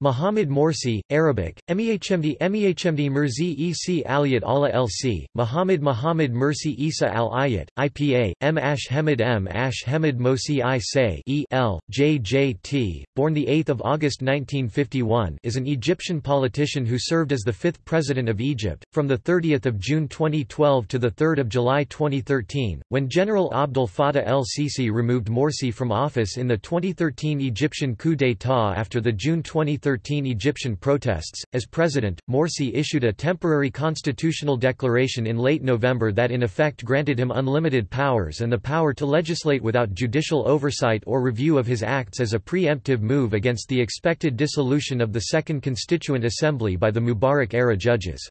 Mohamed Morsi, Arabic, Mehmd Mehmd Mirzi Ec Aliyat Allah Lc, Muhammad Muhammad Mirsi Isa Al Ayat, IPA, M. Ash Hemid M. Ash Hemid Mosi I Say e L, born 8 August 1951 is an Egyptian politician who served as the fifth president of Egypt, from 30 June 2012 to 3 July 2013, when General Abdel Fattah el-Sisi removed Morsi from office in the 2013 Egyptian coup d'état after the June 2013 2013 Egyptian protests. As president, Morsi issued a temporary constitutional declaration in late November that in effect granted him unlimited powers and the power to legislate without judicial oversight or review of his acts as a preemptive move against the expected dissolution of the Second Constituent Assembly by the Mubarak-era judges.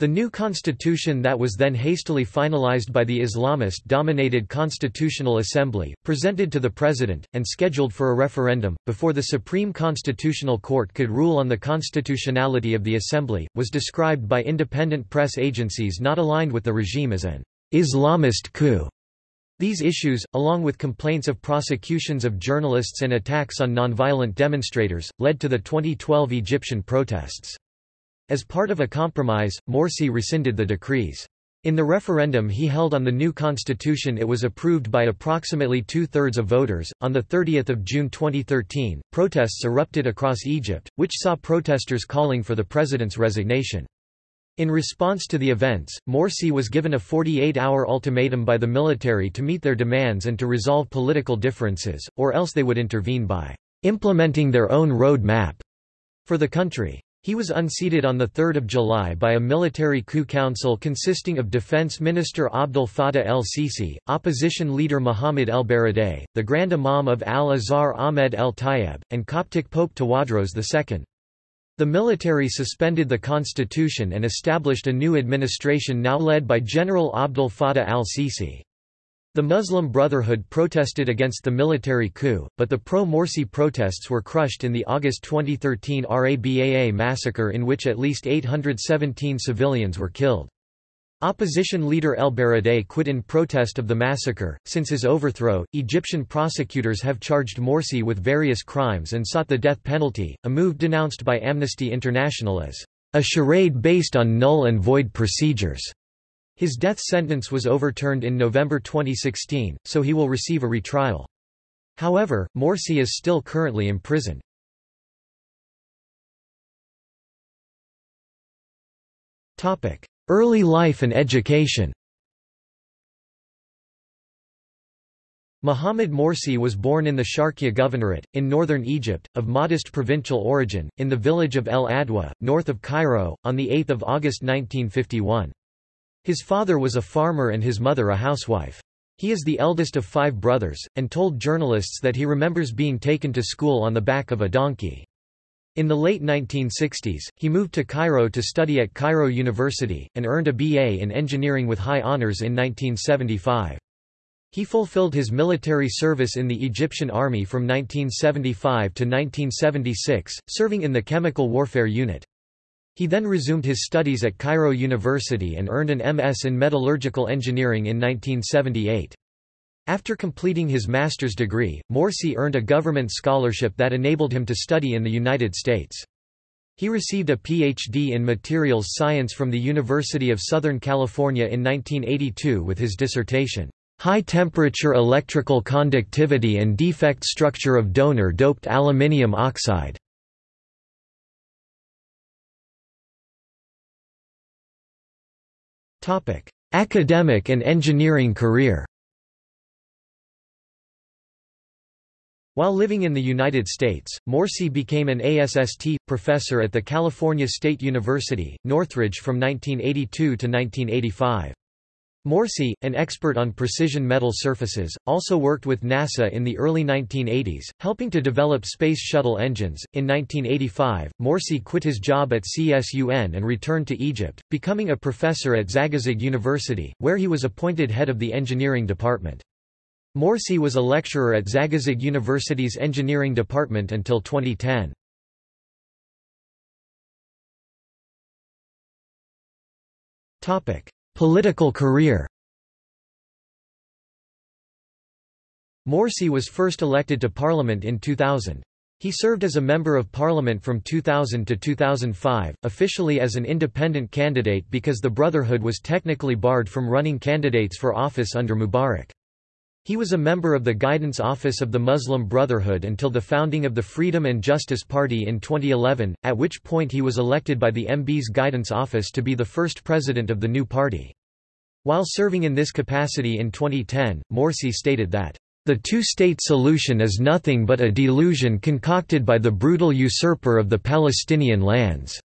The new constitution that was then hastily finalized by the Islamist-dominated Constitutional Assembly, presented to the President, and scheduled for a referendum, before the Supreme Constitutional Court could rule on the constitutionality of the Assembly, was described by independent press agencies not aligned with the regime as an Islamist coup. These issues, along with complaints of prosecutions of journalists and attacks on nonviolent demonstrators, led to the 2012 Egyptian protests. As part of a compromise, Morsi rescinded the decrees. In the referendum he held on the new constitution it was approved by approximately two-thirds of voters. On 30 June 2013, protests erupted across Egypt, which saw protesters calling for the president's resignation. In response to the events, Morsi was given a 48-hour ultimatum by the military to meet their demands and to resolve political differences, or else they would intervene by implementing their own road map for the country. He was unseated on 3 July by a military coup council consisting of Defense Minister Abdel Fattah el-Sisi, opposition leader Muhammad el-Baradei, the Grand Imam of al-Azhar Ahmed el-Tayeb, and Coptic Pope Tawadros II. The military suspended the constitution and established a new administration now led by General Abdel Fattah al-Sisi. The Muslim Brotherhood protested against the military coup, but the pro-Morsi protests were crushed in the August 2013 Rabaa massacre in which at least 817 civilians were killed. Opposition leader El Baradei quit in protest of the massacre. Since his overthrow, Egyptian prosecutors have charged Morsi with various crimes and sought the death penalty, a move denounced by Amnesty International as a charade based on null and void procedures. His death sentence was overturned in November 2016, so he will receive a retrial. However, Morsi is still currently in imprisoned. Early life and education Mohamed Morsi was born in the Sharqiya Governorate, in northern Egypt, of modest provincial origin, in the village of El Adwa, north of Cairo, on 8 August 1951. His father was a farmer and his mother a housewife. He is the eldest of five brothers, and told journalists that he remembers being taken to school on the back of a donkey. In the late 1960s, he moved to Cairo to study at Cairo University, and earned a BA in engineering with high honors in 1975. He fulfilled his military service in the Egyptian Army from 1975 to 1976, serving in the Chemical Warfare Unit. He then resumed his studies at Cairo University and earned an MS in metallurgical engineering in 1978. After completing his master's degree, Morsi earned a government scholarship that enabled him to study in the United States. He received a Ph.D. in materials science from the University of Southern California in 1982 with his dissertation, High-Temperature Electrical Conductivity and Defect Structure of Donor-Doped Aluminium Oxide. Academic and engineering career While living in the United States, Morsi became an ASST professor at the California State University, Northridge from 1982 to 1985. Morsi, an expert on precision metal surfaces, also worked with NASA in the early 1980s, helping to develop Space Shuttle engines. In 1985, Morsi quit his job at CSUN and returned to Egypt, becoming a professor at Zagazig University, where he was appointed head of the engineering department. Morsi was a lecturer at Zagazig University's engineering department until 2010. Topic: Political career Morsi was first elected to parliament in 2000. He served as a Member of Parliament from 2000 to 2005, officially as an independent candidate because the Brotherhood was technically barred from running candidates for office under Mubarak. He was a member of the Guidance Office of the Muslim Brotherhood until the founding of the Freedom and Justice Party in 2011, at which point he was elected by the MB's Guidance Office to be the first president of the new party. While serving in this capacity in 2010, Morsi stated that, "...the two-state solution is nothing but a delusion concocted by the brutal usurper of the Palestinian lands."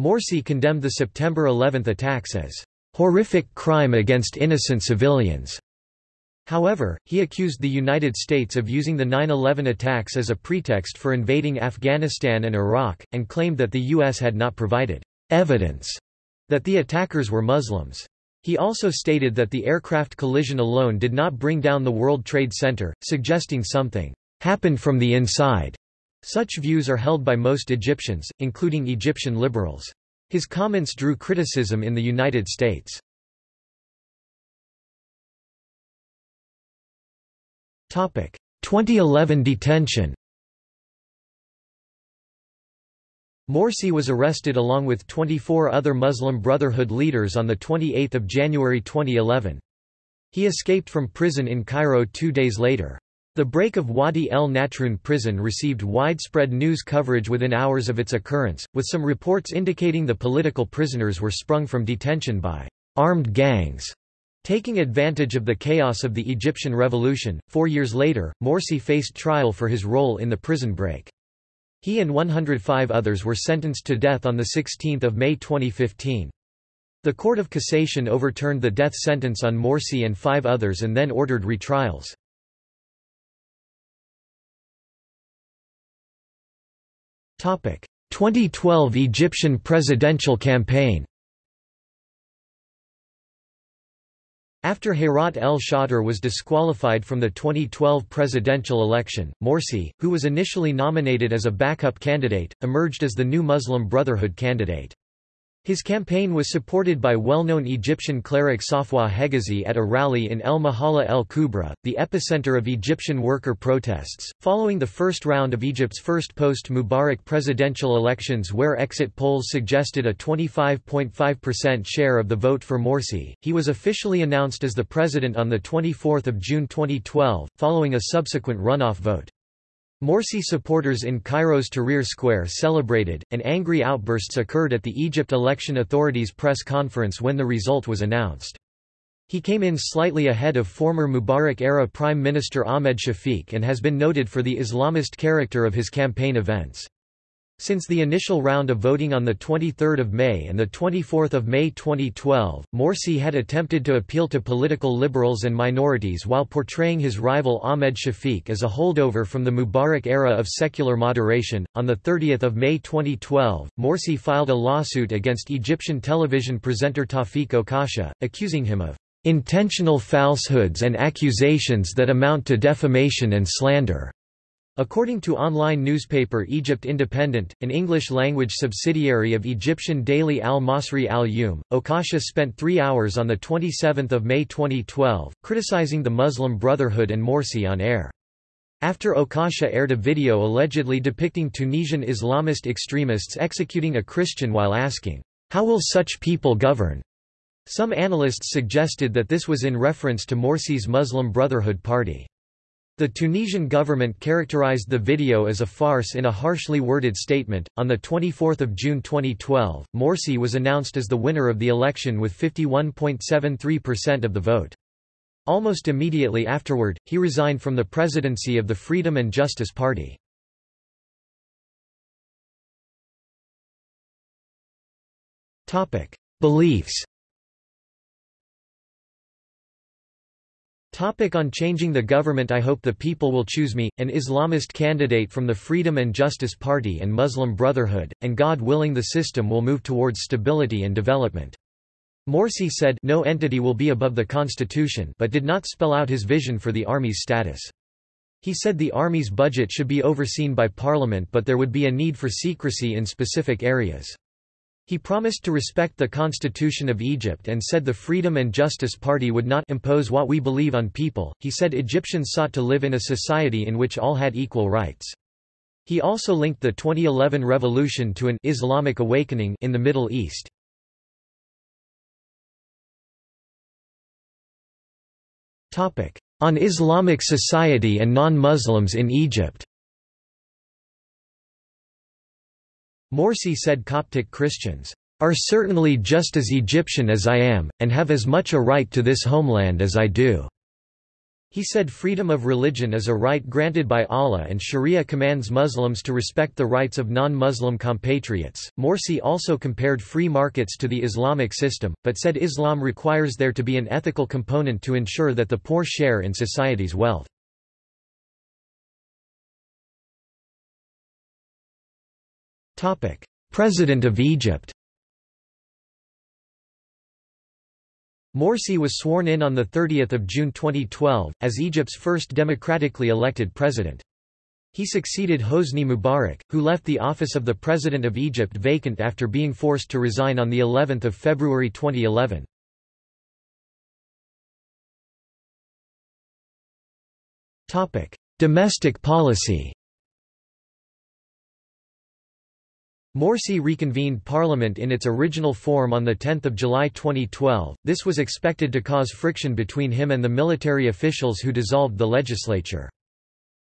Morsi condemned the September 11 attacks as, "...horrific crime against innocent civilians." However, he accused the United States of using the 9-11 attacks as a pretext for invading Afghanistan and Iraq, and claimed that the U.S. had not provided evidence that the attackers were Muslims. He also stated that the aircraft collision alone did not bring down the World Trade Center, suggesting something happened from the inside. Such views are held by most Egyptians, including Egyptian liberals. His comments drew criticism in the United States. 2011 detention Morsi was arrested along with 24 other Muslim Brotherhood leaders on 28 January 2011. He escaped from prison in Cairo two days later. The break of Wadi el Natrun prison received widespread news coverage within hours of its occurrence, with some reports indicating the political prisoners were sprung from detention by armed gangs. Taking advantage of the chaos of the Egyptian revolution, four years later, Morsi faced trial for his role in the prison break. He and 105 others were sentenced to death on 16 May 2015. The Court of Cassation overturned the death sentence on Morsi and five others and then ordered retrials. Topic: 2012 Egyptian presidential campaign. After Khairat el-Shater was disqualified from the 2012 presidential election, Morsi, who was initially nominated as a backup candidate, emerged as the new Muslim Brotherhood candidate. His campaign was supported by well-known Egyptian cleric Safwa Hegazi at a rally in El Mahalla El Kubra, the epicenter of Egyptian worker protests, following the first round of Egypt's first post-Mubarak presidential elections where exit polls suggested a 25.5% share of the vote for Morsi. He was officially announced as the president on the 24 June 2012, following a subsequent runoff vote. Morsi supporters in Cairo's Tahrir Square celebrated, and angry outbursts occurred at the Egypt Election Authority's press conference when the result was announced. He came in slightly ahead of former Mubarak-era Prime Minister Ahmed Shafiq and has been noted for the Islamist character of his campaign events. Since the initial round of voting on 23 May and 24 May 2012, Morsi had attempted to appeal to political liberals and minorities while portraying his rival Ahmed Shafiq as a holdover from the Mubarak era of secular moderation. On 30 May 2012, Morsi filed a lawsuit against Egyptian television presenter Tawfiq Okasha, accusing him of intentional falsehoods and accusations that amount to defamation and slander. According to online newspaper Egypt Independent, an English-language subsidiary of Egyptian daily Al-Masri Al-Yawm, Okasha spent three hours on 27 May 2012, criticizing the Muslim Brotherhood and Morsi on air. After Okasha aired a video allegedly depicting Tunisian Islamist extremists executing a Christian while asking, "'How will such people govern?' Some analysts suggested that this was in reference to Morsi's Muslim Brotherhood party. The Tunisian government characterized the video as a farce in a harshly worded statement. On the 24th of June 2012, Morsi was announced as the winner of the election with 51.73% of the vote. Almost immediately afterward, he resigned from the presidency of the Freedom and Justice Party. Topic: Beliefs Topic on changing the government I hope the people will choose me, an Islamist candidate from the Freedom and Justice Party and Muslim Brotherhood, and God willing the system will move towards stability and development. Morsi said no entity will be above the constitution but did not spell out his vision for the army's status. He said the army's budget should be overseen by parliament but there would be a need for secrecy in specific areas. He promised to respect the Constitution of Egypt and said the Freedom and Justice Party would not impose what we believe on people. He said Egyptians sought to live in a society in which all had equal rights. He also linked the 2011 revolution to an Islamic awakening in the Middle East. On Islamic society and non-Muslims in Egypt Morsi said Coptic Christians, "...are certainly just as Egyptian as I am, and have as much a right to this homeland as I do." He said freedom of religion is a right granted by Allah and Sharia commands Muslims to respect the rights of non-Muslim compatriots. Morsi also compared free markets to the Islamic system, but said Islam requires there to be an ethical component to ensure that the poor share in society's wealth. President of Egypt Morsi was sworn in on 30 June 2012, as Egypt's first democratically elected president. He succeeded Hosni Mubarak, who left the office of the President of Egypt vacant after being forced to resign on of February 2011. Domestic policy Morsi reconvened parliament in its original form on 10 July 2012. This was expected to cause friction between him and the military officials who dissolved the legislature.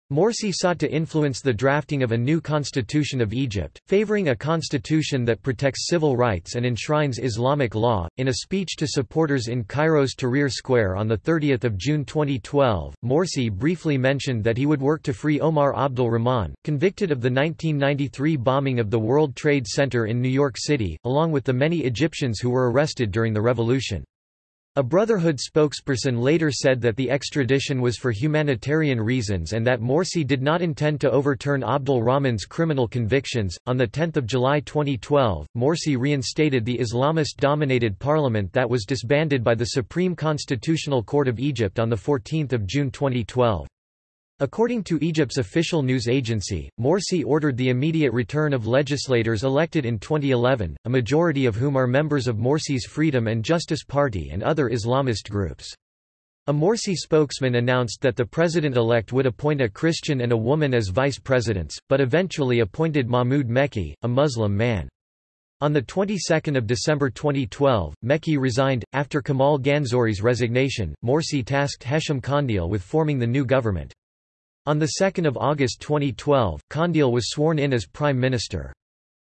Morsi sought to influence the drafting of a new constitution of Egypt, favoring a constitution that protects civil rights and enshrines Islamic law. In a speech to supporters in Cairo's Tahrir Square on 30 June 2012, Morsi briefly mentioned that he would work to free Omar Abdul Rahman, convicted of the 1993 bombing of the World Trade Center in New York City, along with the many Egyptians who were arrested during the revolution. A Brotherhood spokesperson later said that the extradition was for humanitarian reasons and that Morsi did not intend to overturn Abdul Rahman's criminal convictions. On 10 July 2012, Morsi reinstated the Islamist dominated parliament that was disbanded by the Supreme Constitutional Court of Egypt on 14 June 2012. According to Egypt's official news agency, Morsi ordered the immediate return of legislators elected in 2011, a majority of whom are members of Morsi's Freedom and Justice Party and other Islamist groups. A Morsi spokesman announced that the president-elect would appoint a Christian and a woman as vice presidents, but eventually appointed Mahmoud Mekki, a Muslim man. On the 22nd of December 2012, Mekki resigned. After Kamal Ganzouri's resignation, Morsi tasked Hesham Kandil with forming the new government. On 2 August 2012, Kandil was sworn in as Prime Minister.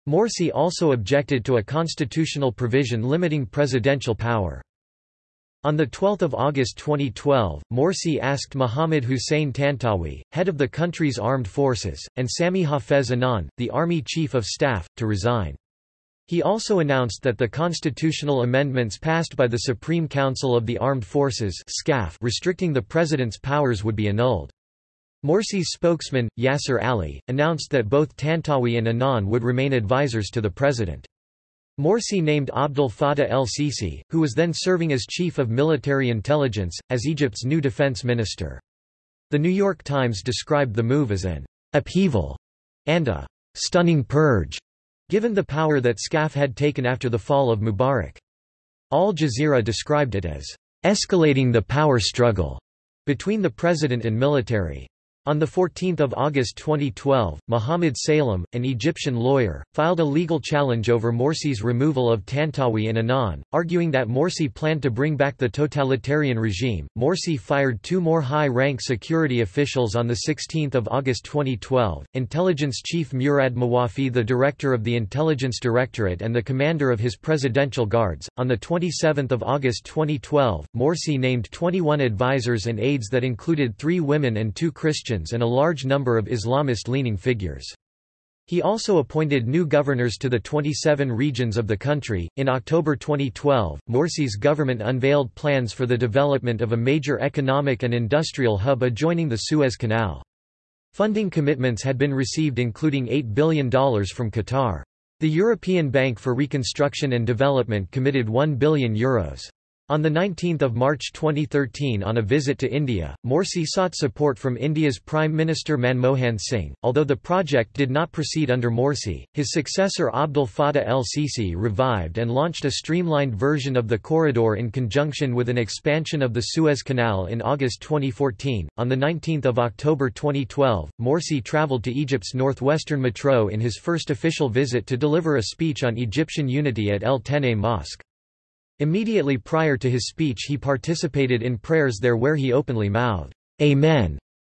Morsi also objected to a constitutional provision limiting presidential power. On 12 August 2012, Morsi asked Mohammad Hussein Tantawi, head of the country's armed forces, and Sami Hafez Anan, the army chief of staff, to resign. He also announced that the constitutional amendments passed by the Supreme Council of the Armed Forces restricting the president's powers would be annulled. Morsi's spokesman, Yasser Ali, announced that both Tantawi and Anan would remain advisors to the president. Morsi named Abdel Fattah el-Sisi, who was then serving as chief of military intelligence, as Egypt's new defense minister. The New York Times described the move as an upheaval and a stunning purge, given the power that SCAF had taken after the fall of Mubarak. Al Jazeera described it as escalating the power struggle between the president and military. On 14 August 2012, Mohamed Salem, an Egyptian lawyer, filed a legal challenge over Morsi's removal of Tantawi and Anan, arguing that Morsi planned to bring back the totalitarian regime. Morsi fired two more high-rank security officials on 16 August 2012, Intelligence Chief Murad Mawafi the Director of the Intelligence Directorate and the commander of his Presidential Guards. On 27 August 2012, Morsi named 21 advisors and aides that included three women and two Christians and a large number of Islamist-leaning figures. He also appointed new governors to the 27 regions of the country. In October 2012, Morsi's government unveiled plans for the development of a major economic and industrial hub adjoining the Suez Canal. Funding commitments had been received including $8 billion from Qatar. The European Bank for Reconstruction and Development committed €1 billion. Euros. On 19 March 2013 on a visit to India, Morsi sought support from India's Prime Minister Manmohan Singh. Although the project did not proceed under Morsi, his successor Abdel Fattah el-Sisi revived and launched a streamlined version of the corridor in conjunction with an expansion of the Suez Canal in August 2014. On 19 October 2012, Morsi travelled to Egypt's northwestern metro in his first official visit to deliver a speech on Egyptian unity at El Tene Mosque. Immediately prior to his speech he participated in prayers there where he openly mouthed, Amen,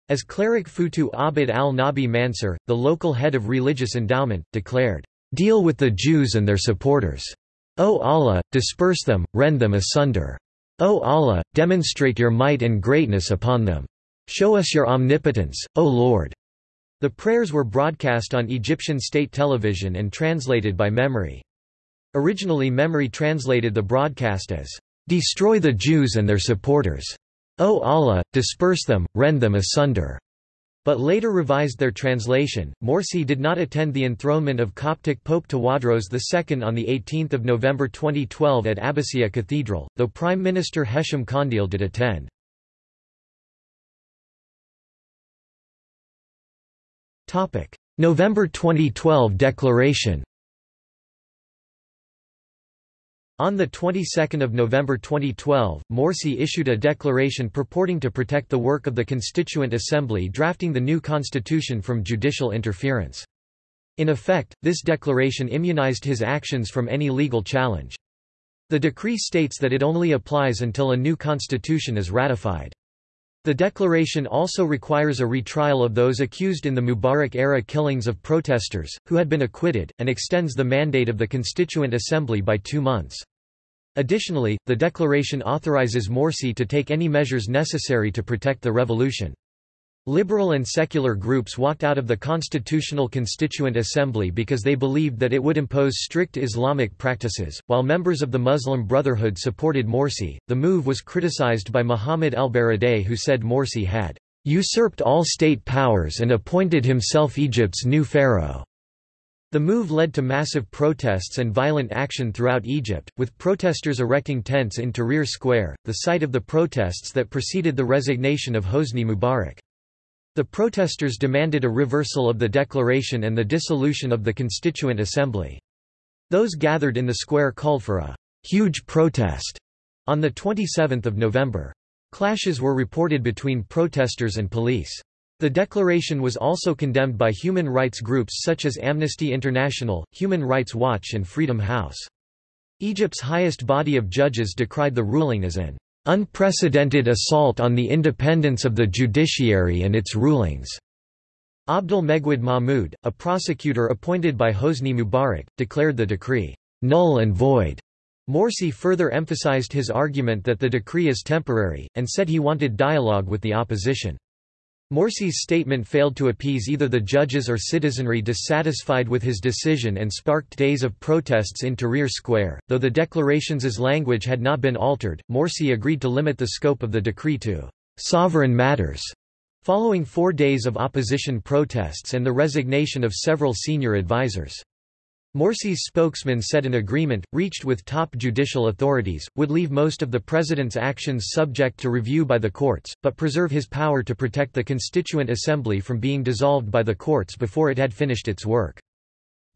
as cleric Futu Abd al-Nabi Mansur, the local head of religious endowment, declared, Deal with the Jews and their supporters. O Allah, disperse them, rend them asunder. O Allah, demonstrate your might and greatness upon them. Show us your omnipotence, O Lord. The prayers were broadcast on Egyptian state television and translated by MEMRI. Originally MEMRI translated the broadcast as, "...destroy the Jews and their supporters. O Allah, disperse them, rend them asunder." But later revised their translation. Morsi did not attend the enthronement of Coptic Pope Tawadros II on 18 November 2012 at Abbasiyya Cathedral, though Prime Minister Hesham Kandil did attend. November 2012 declaration On the 22nd of November 2012, Morsi issued a declaration purporting to protect the work of the Constituent Assembly drafting the new constitution from judicial interference. In effect, this declaration immunized his actions from any legal challenge. The decree states that it only applies until a new constitution is ratified. The declaration also requires a retrial of those accused in the Mubarak-era killings of protesters, who had been acquitted, and extends the mandate of the Constituent Assembly by two months. Additionally, the declaration authorizes Morsi to take any measures necessary to protect the revolution. Liberal and secular groups walked out of the Constitutional Constituent Assembly because they believed that it would impose strict Islamic practices, while members of the Muslim Brotherhood supported Morsi. The move was criticized by Muhammad el-Baradei who said Morsi had usurped all state powers and appointed himself Egypt's new pharaoh. The move led to massive protests and violent action throughout Egypt, with protesters erecting tents in Tahrir Square, the site of the protests that preceded the resignation of Hosni Mubarak. The protesters demanded a reversal of the declaration and the dissolution of the Constituent Assembly. Those gathered in the square called for a huge protest on 27 November. Clashes were reported between protesters and police. The declaration was also condemned by human rights groups such as Amnesty International, Human Rights Watch and Freedom House. Egypt's highest body of judges decried the ruling as an unprecedented assault on the independence of the judiciary and its rulings. Abdul Megwid Mahmoud, a prosecutor appointed by Hosni Mubarak, declared the decree null and void. Morsi further emphasized his argument that the decree is temporary, and said he wanted dialogue with the opposition. Morsi's statement failed to appease either the judges or citizenry dissatisfied with his decision and sparked days of protests in Tahrir Square. Though the declaration's language had not been altered, Morsi agreed to limit the scope of the decree to sovereign matters. Following four days of opposition protests and the resignation of several senior advisers. Morsi's spokesman said an agreement, reached with top judicial authorities, would leave most of the president's actions subject to review by the courts, but preserve his power to protect the Constituent Assembly from being dissolved by the courts before it had finished its work.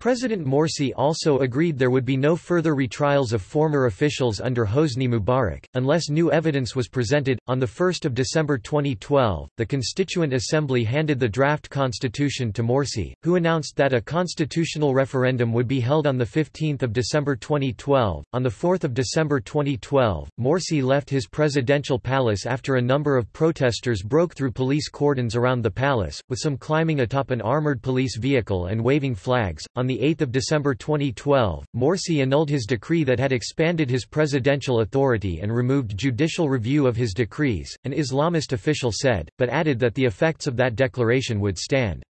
President Morsi also agreed there would be no further retrials of former officials under Hosni Mubarak, unless new evidence was presented. On 1 December 2012, the Constituent Assembly handed the draft constitution to Morsi, who announced that a constitutional referendum would be held on 15 December 2012. On 4 December 2012, Morsi left his presidential palace after a number of protesters broke through police cordons around the palace, with some climbing atop an armored police vehicle and waving flags. On 8 December 2012, Morsi annulled his decree that had expanded his presidential authority and removed judicial review of his decrees, an Islamist official said, but added that the effects of that declaration would stand.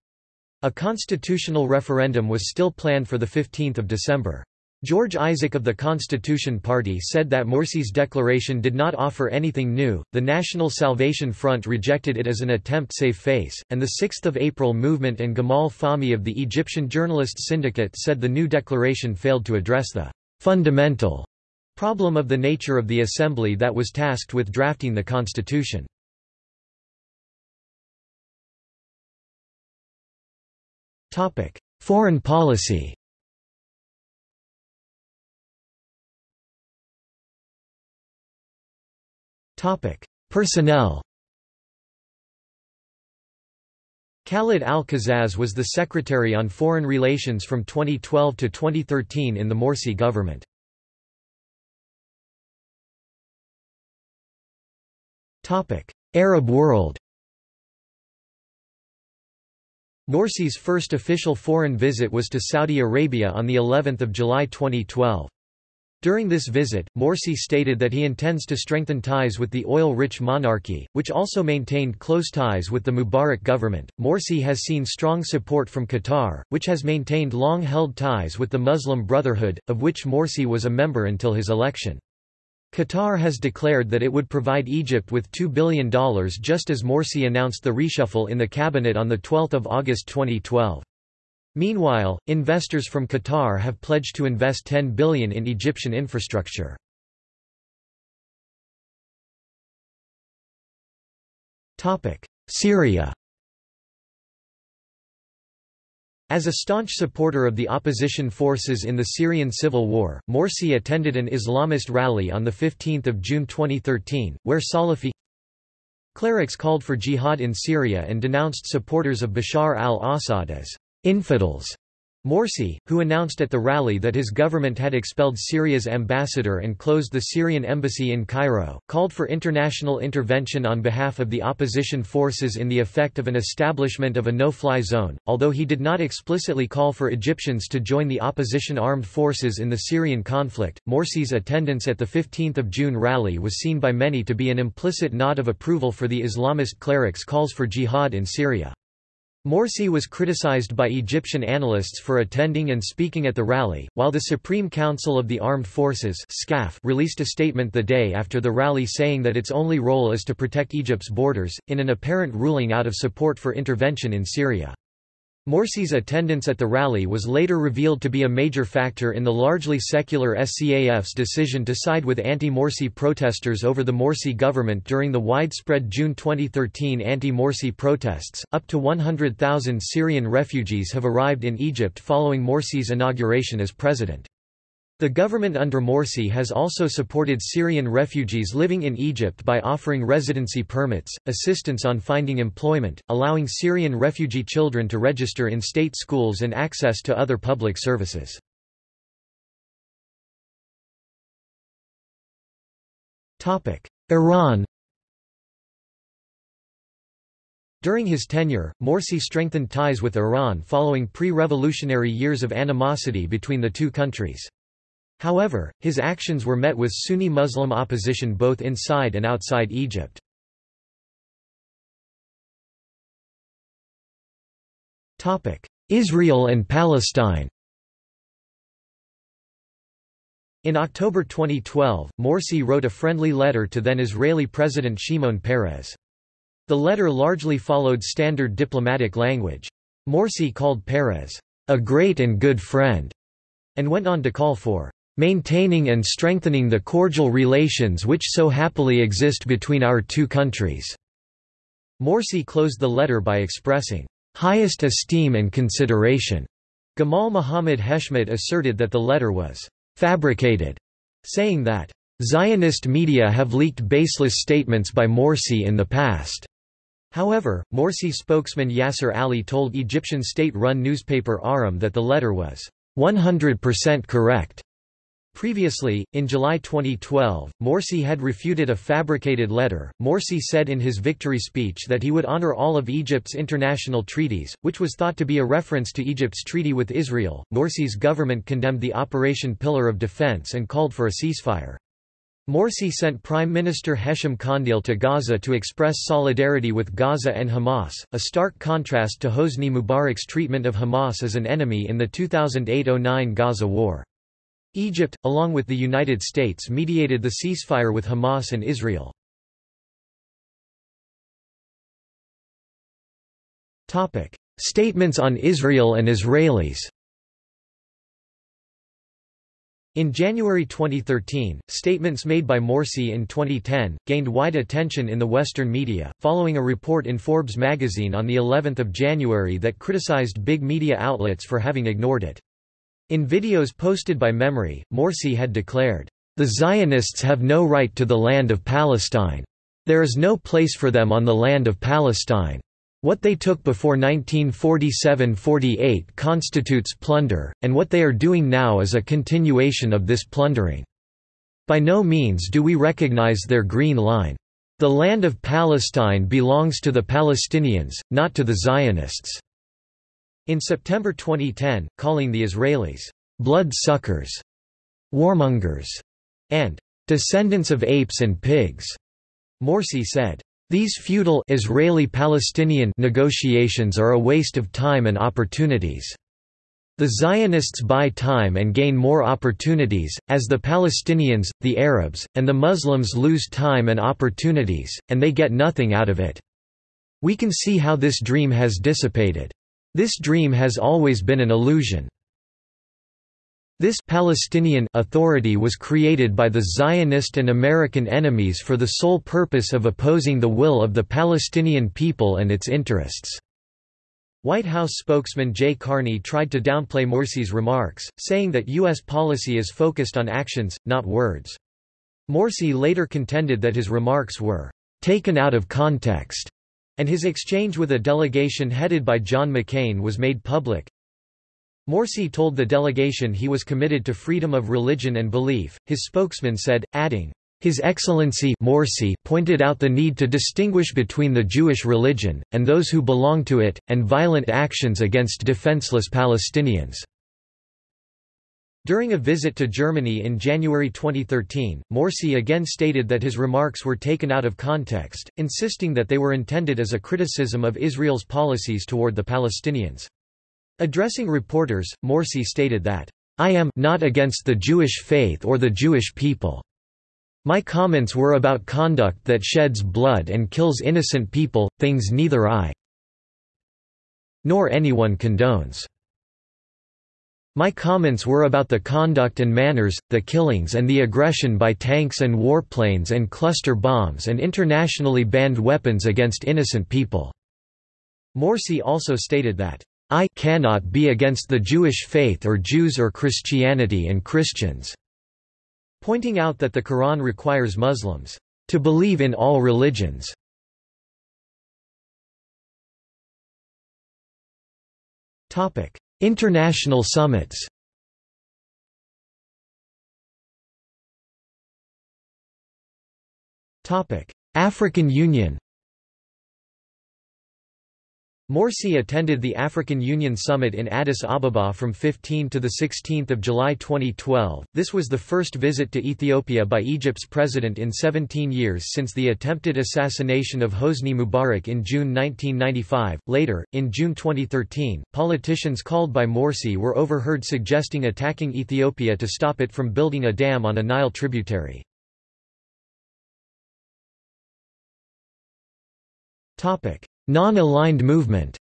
A constitutional referendum was still planned for 15 December. George Isaac of the Constitution Party said that Morsi's declaration did not offer anything new. The National Salvation Front rejected it as an attempt save face, and the 6th of April movement and Gamal Fahmy of the Egyptian Journalists Syndicate said the new declaration failed to address the fundamental Problem of the nature of the assembly that was tasked with drafting the constitution. Foreign policy Personnel Khalid al-Qazzaz was the Secretary on Foreign Relations from 2012 to 2013 in the Morsi government. Arab world Morsi's first official foreign visit was to Saudi Arabia on the 11th of July 2012. During this visit, Morsi stated that he intends to strengthen ties with the oil-rich monarchy, which also maintained close ties with the Mubarak government. Morsi has seen strong support from Qatar, which has maintained long-held ties with the Muslim Brotherhood, of which Morsi was a member until his election. Qatar has declared that it would provide Egypt with $2 billion just as Morsi announced the reshuffle in the cabinet on 12 August 2012. Meanwhile, investors from Qatar have pledged to invest 10 billion in Egyptian infrastructure. Topic: Syria As a staunch supporter of the opposition forces in the Syrian civil war, Morsi attended an Islamist rally on 15 June 2013, where Salafi clerics called for jihad in Syria and denounced supporters of Bashar al-Assad as infidels. Morsi, who announced at the rally that his government had expelled Syria's ambassador and closed the Syrian embassy in Cairo, called for international intervention on behalf of the opposition forces in the effect of an establishment of a no-fly zone, although he did not explicitly call for Egyptians to join the opposition armed forces in the Syrian conflict. Morsi's attendance at the 15th of June rally was seen by many to be an implicit nod of approval for the Islamist clerics' calls for jihad in Syria. Morsi was criticized by Egyptian analysts for attending and speaking at the rally, while the Supreme Council of the Armed Forces released a statement the day after the rally saying that its only role is to protect Egypt's borders, in an apparent ruling out of support for intervention in Syria. Morsi's attendance at the rally was later revealed to be a major factor in the largely secular SCAF's decision to side with anti-Morsi protesters over the Morsi government during the widespread June 2013 anti-Morsi protests. Up to 100,000 Syrian refugees have arrived in Egypt following Morsi's inauguration as president. The government under Morsi has also supported Syrian refugees living in Egypt by offering residency permits, assistance on finding employment, allowing Syrian refugee children to register in state schools and access to other public services. Iran During his tenure, Morsi strengthened ties with Iran following pre-revolutionary years of animosity between the two countries. However, his actions were met with Sunni Muslim opposition both inside and outside Egypt. Israel and Palestine In October 2012, Morsi wrote a friendly letter to then Israeli President Shimon Peres. The letter largely followed standard diplomatic language. Morsi called Peres, a great and good friend, and went on to call for maintaining and strengthening the cordial relations which so happily exist between our two countries." Morsi closed the letter by expressing, "...highest esteem and consideration." Gamal Muhammad Heshmat asserted that the letter was, "...fabricated," saying that, "...Zionist media have leaked baseless statements by Morsi in the past." However, Morsi spokesman Yasser Ali told Egyptian state-run newspaper Ahram that the letter was 100% correct. Previously, in July 2012, Morsi had refuted a fabricated letter. Morsi said in his victory speech that he would honor all of Egypt's international treaties, which was thought to be a reference to Egypt's treaty with Israel. Morsi's government condemned the Operation Pillar of Defense and called for a ceasefire. Morsi sent Prime Minister Hesham Kandil to Gaza to express solidarity with Gaza and Hamas, a stark contrast to Hosni Mubarak's treatment of Hamas as an enemy in the 2008–09 Gaza war. Egypt, along with the United States mediated the ceasefire with Hamas and Israel. Statements on Israel and Israelis In January 2013, statements made by Morsi in 2010 gained wide attention in the Western media, following a report in Forbes magazine on the 11th of January that criticized big media outlets for having ignored it. In videos posted by MEMRI, Morsi had declared, "The Zionists have no right to the land of Palestine. There is no place for them on the land of Palestine." What they took before 1947–48 constitutes plunder, and what they are doing now is a continuation of this plundering. By no means do we recognize their green line. The land of Palestine belongs to the Palestinians, not to the Zionists." In September 2010, calling the Israelis, "...blood-suckers", "...warmongers", and "...descendants of apes and pigs", Morsi said, these feudal Israeli-Palestinian negotiations are a waste of time and opportunities. The Zionists buy time and gain more opportunities, as the Palestinians, the Arabs, and the Muslims lose time and opportunities, and they get nothing out of it. We can see how this dream has dissipated. This dream has always been an illusion. This Palestinian authority was created by the Zionist and American enemies for the sole purpose of opposing the will of the Palestinian people and its interests. White House spokesman Jay Carney tried to downplay Morsi's remarks, saying that U.S. policy is focused on actions, not words. Morsi later contended that his remarks were taken out of context, and his exchange with a delegation headed by John McCain was made public. Morsi told the delegation he was committed to freedom of religion and belief, his spokesman said, adding, his Excellency Morsi pointed out the need to distinguish between the Jewish religion, and those who belong to it, and violent actions against defenseless Palestinians. During a visit to Germany in January 2013, Morsi again stated that his remarks were taken out of context, insisting that they were intended as a criticism of Israel's policies toward the Palestinians. Addressing reporters, Morsi stated that, I am not against the Jewish faith or the Jewish people. My comments were about conduct that sheds blood and kills innocent people, things neither I nor anyone condones. My comments were about the conduct and manners, the killings and the aggression by tanks and warplanes and cluster bombs and internationally banned weapons against innocent people." Morsi also stated that, I cannot be against the Jewish faith or Jews or Christianity and Christians." Pointing out that the Quran requires Muslims to believe in all religions. International summits. African Union. Morsi attended the African Union Summit in Addis Ababa from 15 to 16 July 2012. This was the first visit to Ethiopia by Egypt's president in 17 years since the attempted assassination of Hosni Mubarak in June 1995. Later, in June 2013, politicians called by Morsi were overheard suggesting attacking Ethiopia to stop it from building a dam on a Nile tributary. Topic: Non-aligned movement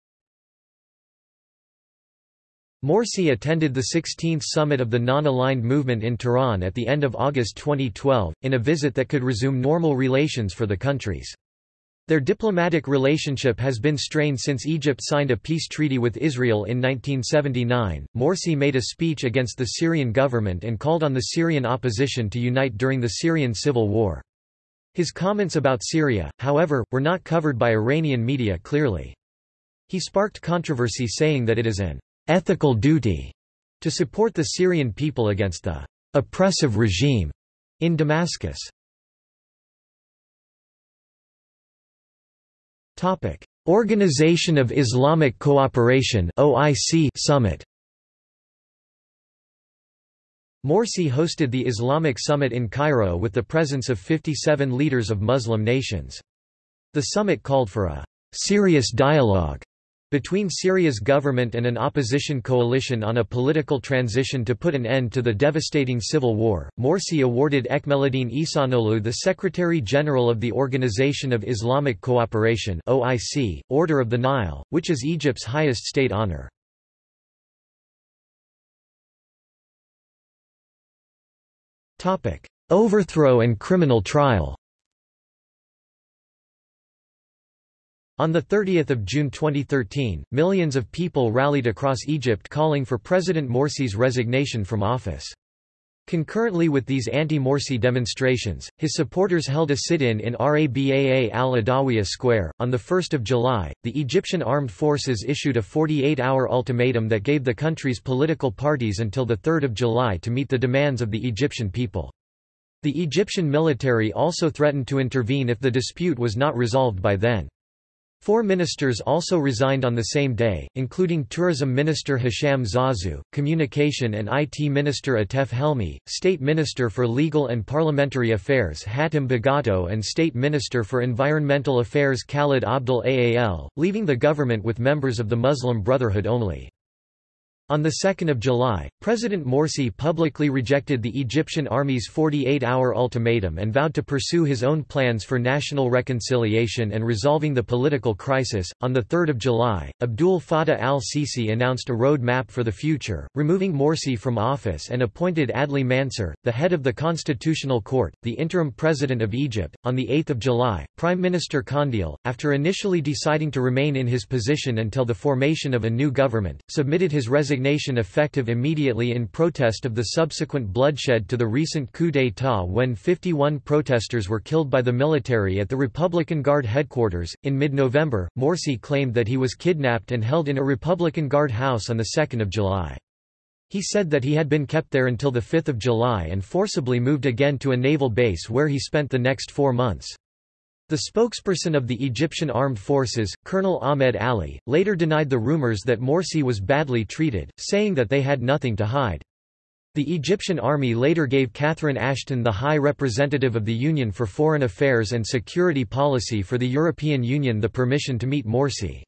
Morsi attended the 16th summit of the Non-Aligned Movement in Tehran at the end of August 2012, in a visit that could resume normal relations for the countries. Their diplomatic relationship has been strained since Egypt signed a peace treaty with Israel in 1979. Morsi made a speech against the Syrian government and called on the Syrian opposition to unite during the Syrian civil war. His comments about Syria, however, were not covered by Iranian media clearly. He sparked controversy saying that it is an ethical duty to support the Syrian people against the oppressive regime in Damascus. Organization of Islamic Cooperation OIC Summit Morsi hosted the Islamic Summit in Cairo with the presence of 57 leaders of Muslim nations. The summit called for a serious dialogue between Syria's government and an opposition coalition on a political transition to put an end to the devastating civil war. Morsi awarded Ekmeleddin Ihsanoglu the Secretary General of the Organization of Islamic Cooperation (OIC), Order of the Nile, which is Egypt's highest state honor. Overthrow and criminal trial On 30 June 2013, millions of people rallied across Egypt calling for President Morsi's resignation from office. Concurrently with these anti-Morsi demonstrations, his supporters held a sit-in in Rabaa al-Adawiya Square. On 1 July, the Egyptian armed forces issued a 48-hour ultimatum that gave the country's political parties until 3 July to meet the demands of the Egyptian people. The Egyptian military also threatened to intervene if the dispute was not resolved by then. Four ministers also resigned on the same day, including Tourism Minister Hisham Zazu, Communication and IT Minister Atef Helmi, State Minister for Legal and Parliamentary Affairs Hatem Bagato and State Minister for Environmental Affairs Khalid Abdel Aal, leaving the government with members of the Muslim Brotherhood only. On 2 July, President Morsi publicly rejected the Egyptian army's 48-hour ultimatum and vowed to pursue his own plans for national reconciliation and resolving the political crisis. On 3 July, Abdul Fattah al-Sisi announced a road map for the future, removing Morsi from office and appointed Adli Mansur, the head of the Constitutional Court, the interim president of Egypt. On 8 July, Prime Minister Kandil, after initially deciding to remain in his position until the formation of a new government, submitted his resignation resignation effective immediately in protest of the subsequent bloodshed to the recent coup d'état when 51 protesters were killed by the military at the Republican Guard headquarters. In mid November, Morsi claimed that he was kidnapped and held in a Republican Guard house on 2 July. He said that he had been kept there until 5 July and forcibly moved again to a naval base where he spent the next four months. The spokesperson of the Egyptian Armed Forces, Colonel Ahmed Ali, later denied the rumors that Morsi was badly treated, saying that they had nothing to hide. The Egyptian army later gave Catherine Ashton the High Representative of the Union for Foreign Affairs and Security Policy for the European Union the permission to meet Morsi.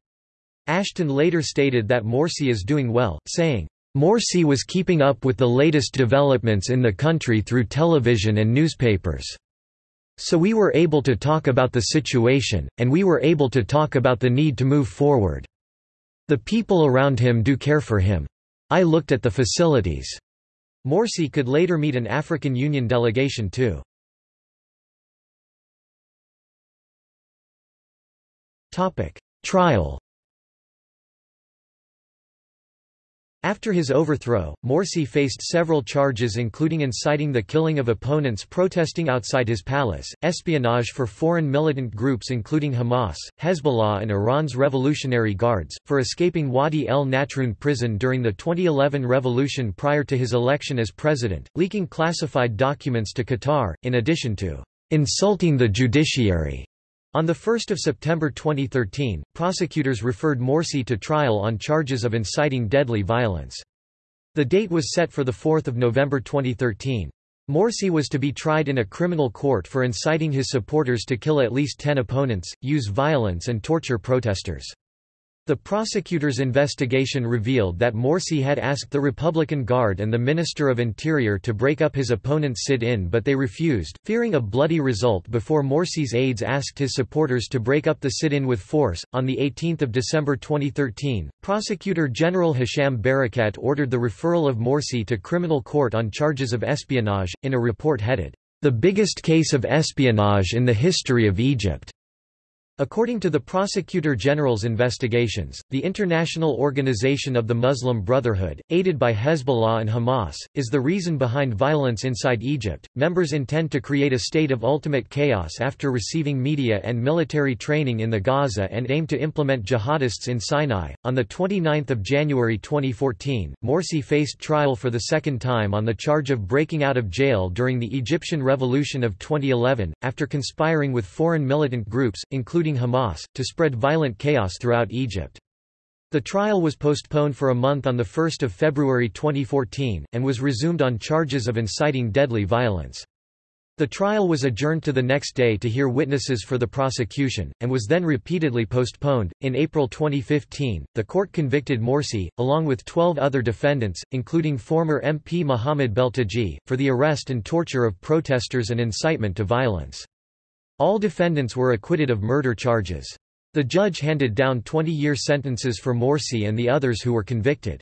Ashton later stated that Morsi is doing well, saying, Morsi was keeping up with the latest developments in the country through television and newspapers. So we were able to talk about the situation, and we were able to talk about the need to move forward. The people around him do care for him. I looked at the facilities. Morsi could later meet an African Union delegation too. Trial After his overthrow, Morsi faced several charges including inciting the killing of opponents protesting outside his palace, espionage for foreign militant groups including Hamas, Hezbollah and Iran's Revolutionary Guards, for escaping Wadi el-Natrun prison during the 2011 revolution prior to his election as president, leaking classified documents to Qatar, in addition to insulting the judiciary on 1 September 2013, prosecutors referred Morsi to trial on charges of inciting deadly violence. The date was set for 4 November 2013. Morsi was to be tried in a criminal court for inciting his supporters to kill at least ten opponents, use violence and torture protesters. The prosecutor's investigation revealed that Morsi had asked the Republican Guard and the Minister of Interior to break up his opponent's sit-in but they refused, fearing a bloody result before Morsi's aides asked his supporters to break up the sit-in with force. On 18 December 2013, Prosecutor General Hisham Barakat ordered the referral of Morsi to criminal court on charges of espionage, in a report headed, "...the biggest case of espionage in the history of Egypt." According to the Prosecutor General's investigations, the International Organization of the Muslim Brotherhood, aided by Hezbollah and Hamas, is the reason behind violence inside Egypt. Members intend to create a state of ultimate chaos after receiving media and military training in the Gaza and aim to implement jihadists in Sinai. On the 29th of January 2014, Morsi faced trial for the second time on the charge of breaking out of jail during the Egyptian Revolution of 2011 after conspiring with foreign militant groups including including Hamas, to spread violent chaos throughout Egypt. The trial was postponed for a month on 1 February 2014, and was resumed on charges of inciting deadly violence. The trial was adjourned to the next day to hear witnesses for the prosecution, and was then repeatedly postponed. In April 2015, the court convicted Morsi, along with 12 other defendants, including former MP Mohamed Beltaji, for the arrest and torture of protesters and incitement to violence. All defendants were acquitted of murder charges. The judge handed down 20-year sentences for Morsi and the others who were convicted.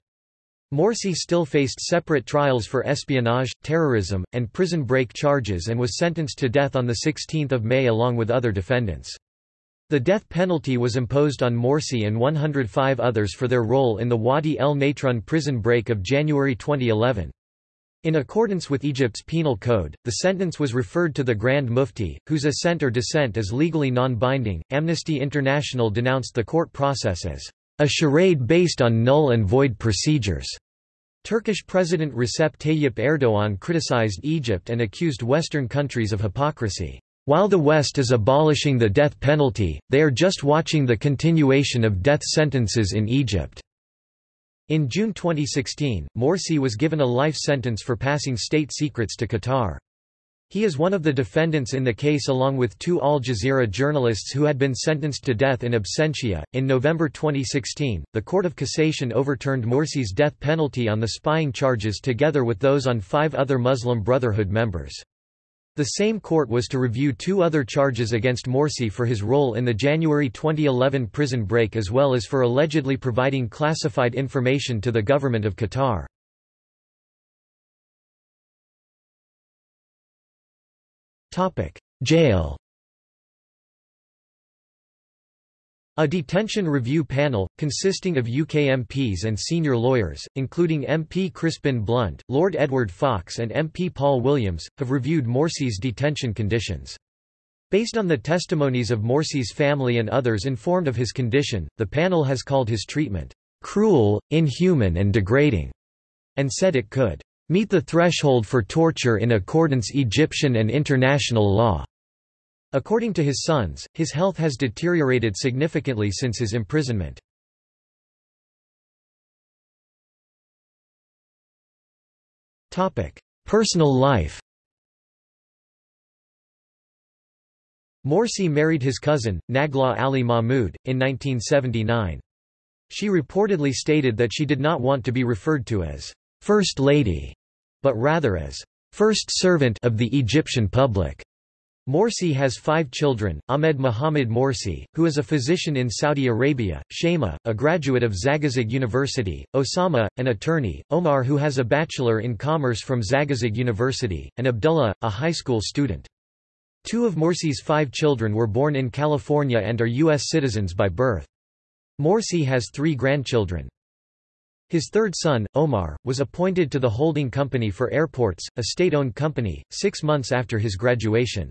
Morsi still faced separate trials for espionage, terrorism, and prison break charges and was sentenced to death on 16 May along with other defendants. The death penalty was imposed on Morsi and 105 others for their role in the Wadi el Natrun prison break of January 2011. In accordance with Egypt's penal code, the sentence was referred to the Grand Mufti, whose assent or dissent is legally non-binding. Amnesty International denounced the court process as a charade based on null and void procedures. Turkish President Recep Tayyip Erdogan criticized Egypt and accused Western countries of hypocrisy. While the West is abolishing the death penalty, they are just watching the continuation of death sentences in Egypt. In June 2016, Morsi was given a life sentence for passing state secrets to Qatar. He is one of the defendants in the case along with two Al Jazeera journalists who had been sentenced to death in absentia. In November 2016, the Court of Cassation overturned Morsi's death penalty on the spying charges together with those on five other Muslim Brotherhood members. The same court was to review two other charges against Morsi for his role in the January 2011 prison break as well as for allegedly providing classified information to the government of Qatar. Jail A detention review panel, consisting of UK MPs and senior lawyers, including MP Crispin Blunt, Lord Edward Faulks and MP Paul Williams, have reviewed Morsi's detention conditions. Based on the testimonies of Morsi's family and others informed of his condition, the panel has called his treatment, "...cruel, inhuman and degrading", and said it could, "...meet the threshold for torture in accordance with Egyptian and international law." According to his sons, his health has deteriorated significantly since his imprisonment. Personal life Morsi married his cousin, Nagla Ali Mahmoud, in 1979. She reportedly stated that she did not want to be referred to as First Lady, but rather as First Servant of the Egyptian public. Morsi has five children, Ahmed Mohamed Morsi, who is a physician in Saudi Arabia, Shema, a graduate of Zagazig University, Osama, an attorney, Omar who has a Bachelor in Commerce from Zagazig University, and Abdullah, a high school student. Two of Morsi's five children were born in California and are U.S. citizens by birth. Morsi has three grandchildren. His third son, Omar, was appointed to the holding company for airports, a state-owned company, six months after his graduation.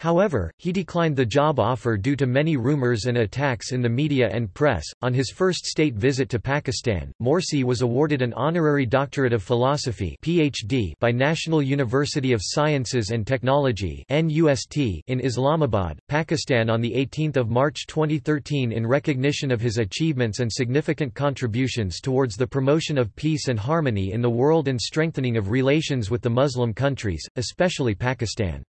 However, he declined the job offer due to many rumors and attacks in the media and press. On his first state visit to Pakistan, Morsi was awarded an honorary doctorate of philosophy (PhD) by National University of Sciences and Technology (NUST) in Islamabad, Pakistan on the 18th of March 2013 in recognition of his achievements and significant contributions towards the promotion of peace and harmony in the world and strengthening of relations with the Muslim countries, especially Pakistan.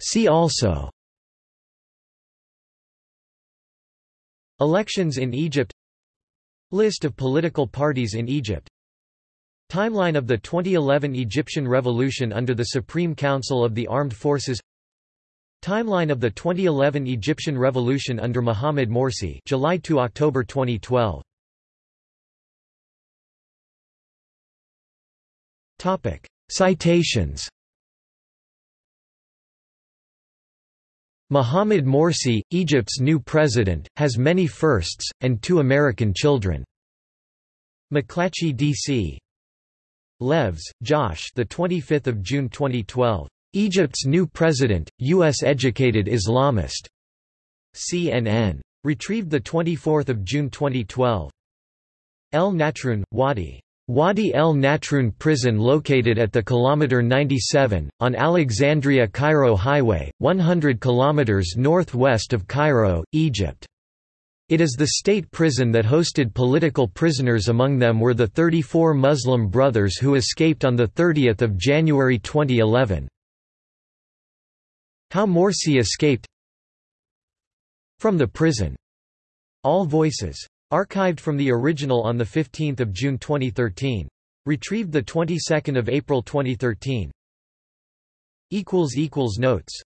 See also. Elections in Egypt. List of political parties in Egypt. Timeline of the 2011 Egyptian Revolution under the Supreme Council of the Armed Forces. Timeline of the 2011 Egyptian Revolution under Mohamed Morsi July to October 2012 Topic. Citations Mohamed Morsi, Egypt's new president, has many firsts, and two American children. McClatchy, D.C. Levs, Josh. The 25th of June 2012. Egypt's new president, U.S.-educated Islamist. CNN. Retrieved the 24th of June 2012. El Natrun, Wadi. Wadi el Natrun prison located at the kilometer 97 on Alexandria-Cairo highway 100 kilometers northwest of Cairo, Egypt. It is the state prison that hosted political prisoners among them were the 34 Muslim brothers who escaped on 30 January 2011. How Morsi escaped From the prison. All Voices Archived from the original on 15 June 2013. Retrieved 22 April 2013. Notes